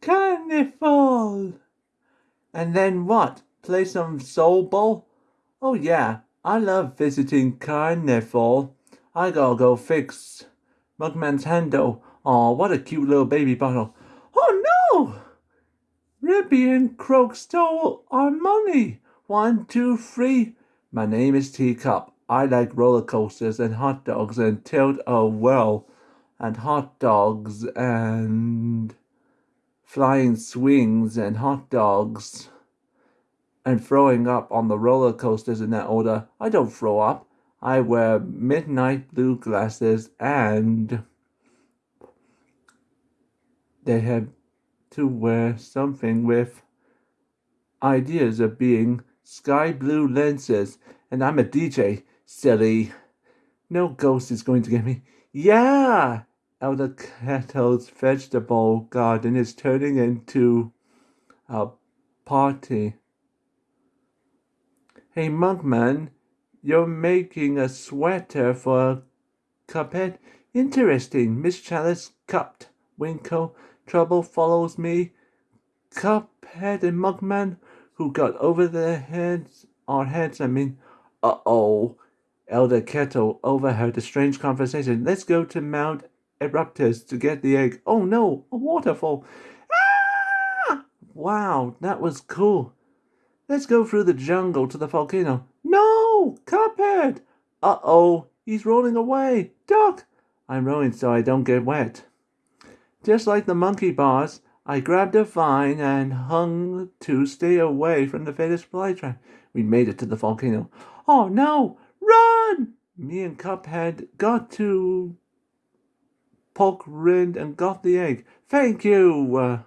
Carnival! And then what? Play some soul ball? Oh yeah, I love visiting Carnival. I gotta go fix Mugman's handle. Aw, what a cute little baby bottle. Oh no! Ribby and Croak stole our money. One, two, three. My name is Teacup. I like roller coasters and hot dogs and tilt a whirl and hot dogs and flying swings and hot dogs and throwing up on the roller coasters in that order. I don't throw up. I wear midnight blue glasses and they have to wear something with ideas of being sky blue lenses and I'm a DJ, silly. No ghost is going to get me. Yeah! Elder Kettle's vegetable garden is turning into a party. Hey, Mugman, you're making a sweater for Cuphead? Interesting. Miss Chalice cupped. Winkle. Trouble follows me. Cuphead and Mugman, who got over their heads, our heads, I mean. Uh-oh. Elder Kettle overheard the strange conversation. Let's go to Mount Eruptus to get the egg. Oh no, a waterfall. Ah! Wow, that was cool. Let's go through the jungle to the volcano. No, Cuphead. Uh-oh, he's rolling away. Duck. I'm rowing so I don't get wet. Just like the monkey bars, I grabbed a vine and hung to stay away from the fatal flytrap. We made it to the volcano. Oh no, run! Me and Cuphead got to poke Rind and got the egg. Thank you! Uh,